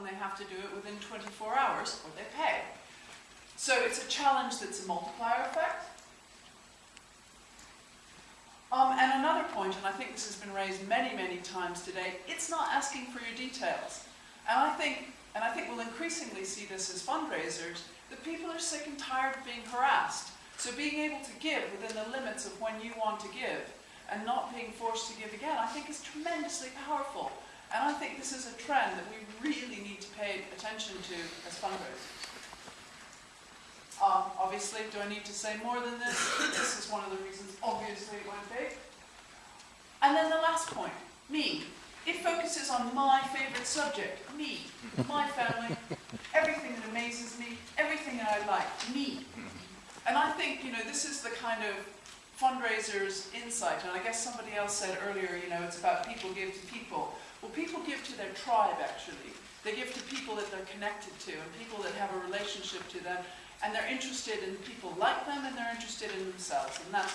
and they have to do it within 24 hours or they pay. So it's a challenge that's a multiplier effect. Um, and another point, and I think this has been raised many, many times today, it's not asking for your details. And I think, and I think we'll increasingly see this as fundraisers, that people are sick and tired of being harassed. So being able to give within the limits of when you want to give and not being forced to give again, I think is tremendously powerful. This is a trend that we really need to pay attention to as fundraisers. Um, obviously, do I need to say more than this? this is one of the reasons, obviously, it went big. And then the last point, me. It focuses on my favourite subject, me, my family, everything that amazes me, everything that I like, me. And I think, you know, this is the kind of fundraiser's insight, and I guess somebody else said earlier, you know, it's about people give to people. Well, people give to their tribe, actually. They give to people that they're connected to, and people that have a relationship to them, and they're interested in people like them, and they're interested in themselves, and that's